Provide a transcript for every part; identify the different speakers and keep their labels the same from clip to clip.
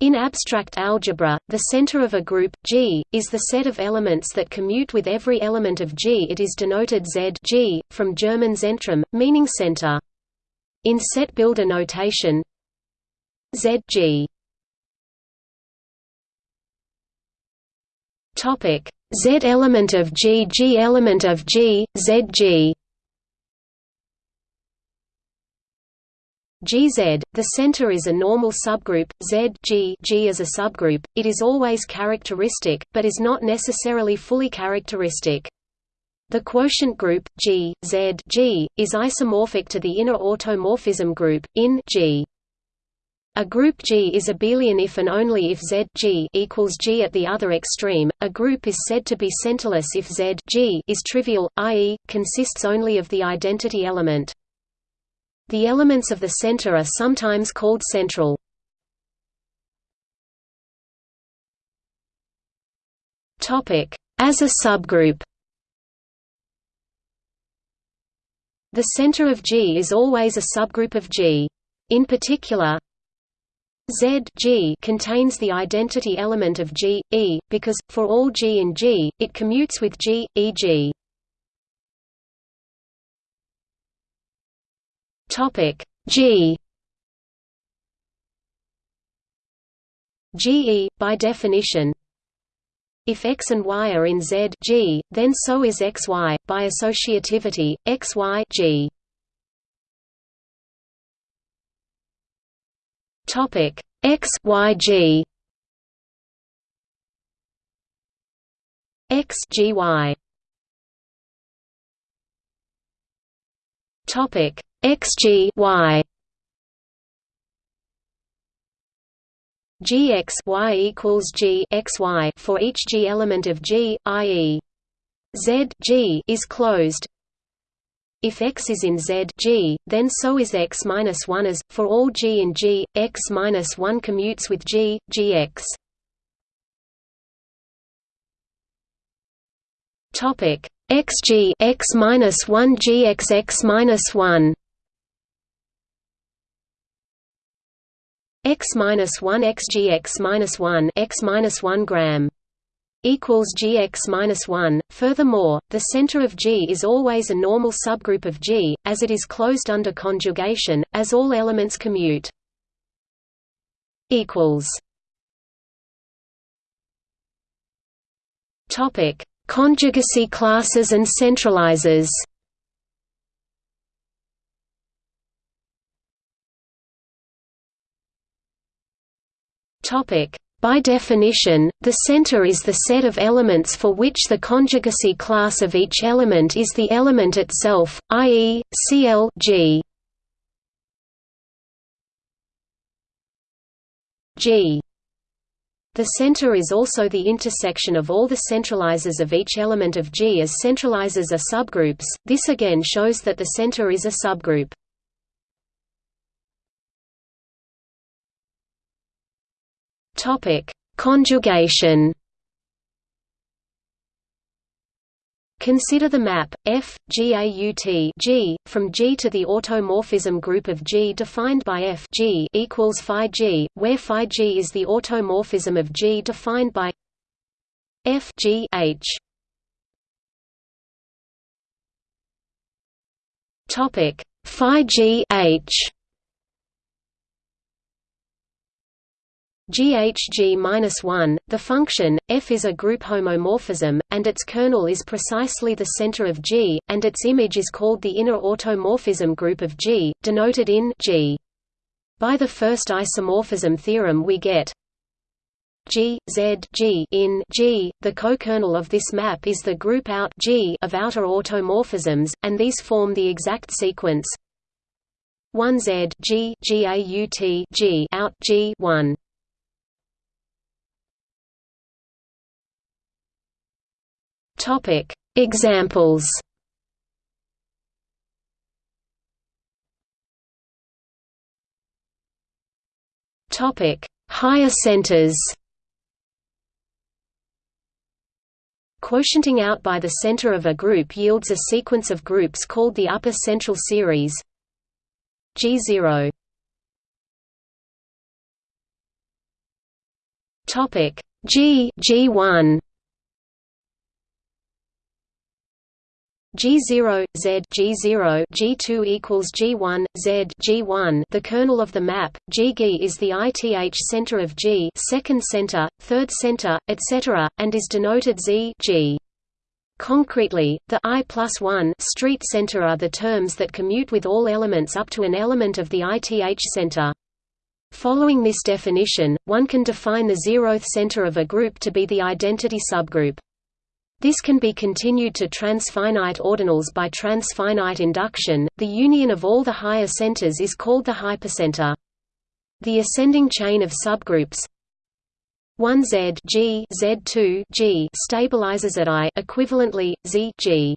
Speaker 1: In abstract algebra, the center of a group, G, is the set of elements that commute with every element of G. It is denoted Z G, from German Zentrum, meaning center. In set builder notation, Z G Topic Z element of G G element of G, Z G GZ, the center is a normal subgroup, Z G, G is a subgroup, it is always characteristic, but is not necessarily fully characteristic. The quotient group, G, Z G, is isomorphic to the inner automorphism group, in G. A group G is abelian if and only if Z G equals G at the other extreme. A group is said to be centerless if Z G is trivial, i.e., consists only of the identity element. The elements of the center are sometimes called central. As a subgroup The center of G is always a subgroup of G. In particular, Z G contains the identity element of G, E, because, for all G in G, it commutes with G, e.g. Topic. G. GE by definition. If x and y are in Z G, then so is xy by associativity xy G. Topic. X Y G. X G Y. Topic xg y gx y equals g x y for each g element of G, i.e. Z G is closed. If x is in Z G, then so is x minus one as for all G in G, x minus one commutes with G, Gx. Topic xg x minus one gx x minus one x minus one x g x minus one x minus one gram equals gx minus one. Furthermore, the center of G is always a normal subgroup of G, as it is closed under conjugation, as all elements commute. Equals. Topic: Conjugacy classes and centralizers. By definition, the center is the set of elements for which the conjugacy class of each element is the element itself, i.e., Cl G. G. The center is also the intersection of all the centralizers of each element of G as centralizers are subgroups, this again shows that the center is a subgroup. Topic: Conjugation. Consider the map F GAUT G from G to the automorphism group of G defined by F G equals phi G, where phi G is the automorphism of G defined by F G H. Topic phi G H GHG-1, the function, f is a group homomorphism, and its kernel is precisely the center of G, and its image is called the inner automorphism group of G, denoted in G. By the first isomorphism theorem we get G, Z G in G, the co-kernel of this map is the group out G of outer automorphisms, and these form the exact sequence 1 Z G G A U T G out G 1 Topic. Examples. Topic. Higher centers. Quotienting out by the center of a group yields a sequence of groups called the upper central series. G0 Topic. G G1 G0 Z G0 G2 equals G1 Z G1 the kernel of the map GG is the ith center of G second center third center etc and is denoted Z G Concretely, the I plus 1 street center are the terms that commute with all elements up to an element of the ith center. Following this definition, one can define the zeroth center of a group to be the identity subgroup. This can be continued to transfinite ordinals by transfinite induction. The union of all the higher centers is called the hypercenter. The ascending chain of subgroups 1Z G Z2 G stabilizes at I equivalently Z G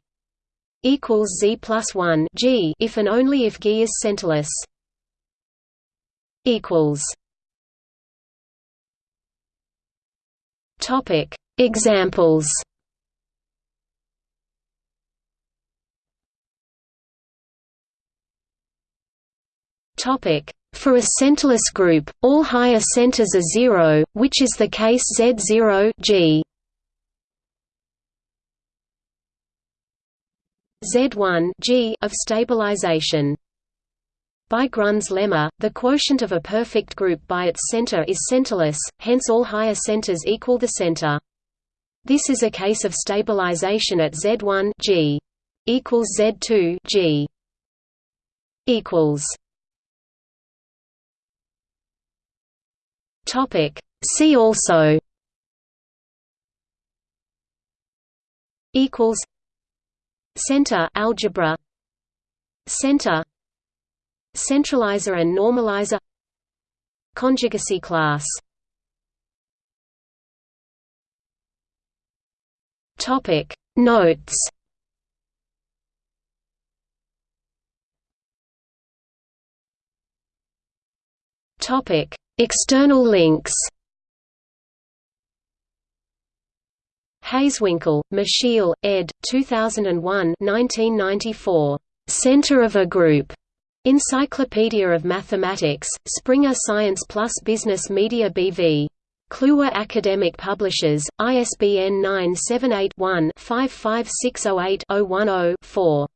Speaker 1: equals Z plus 1 G if and only if G is centerless equals Topic Examples For a centerless group, all higher centers are zero, which is the case Z0 G. Z1 G of stabilization by Grun's lemma, the quotient of a perfect group by its center is centerless, hence all higher centers equal the center. This is a case of stabilization at Z1 G equals Z2 G equals. Topic. See also equals center algebra center Centralizer and normalizer Conjugacy class Topic Notes Topic External links Hazewinkel, Michiel, ed. 2001 1994. Center of a group. Encyclopedia of Mathematics, Springer Science Plus Business Media BV. Kluwer Academic Publishers, ISBN 978 one 55608 010 4